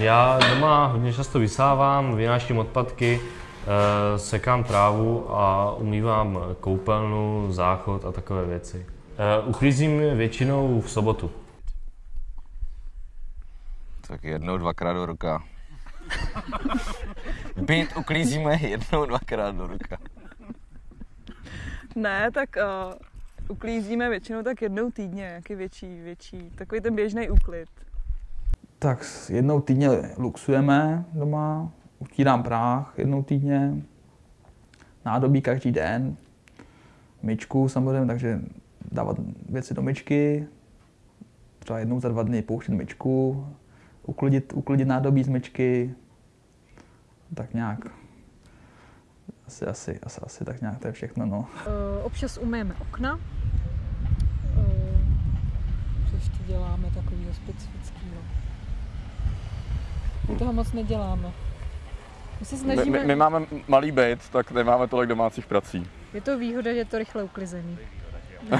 Já doma hodně často vysávám, vynáším odpadky, eh, sekám trávu a umývám koupelnu, záchod a takové věci. Eh, Uklízím většinou v sobotu. Tak jednou, dvakrát do roka. Byt uklízíme jednou, dvakrát do roka. Ne, tak uh, uklízíme většinou tak jednou týdně, jaký větší, větší, takový ten běžný úklid. Tak jednou týdně luxujeme doma, utírám práh jednou týdně, nádobí každý den, myčku samozřejmě, takže dávat věci do myčky, třeba jednou za dva dny pouštět myčku, uklidit, uklidit nádobí z myčky, tak nějak. Asi, asi, asi, asi tak nějak to je všechno, no. Uh, občas umyjeme okna. Co ještě děláme takového specifického? My toho moc neděláme. My se My, snažíme... my, my máme malý byt, tak nemáme tolik domácích prací. Je to výhoda, že je to rychle uklizený.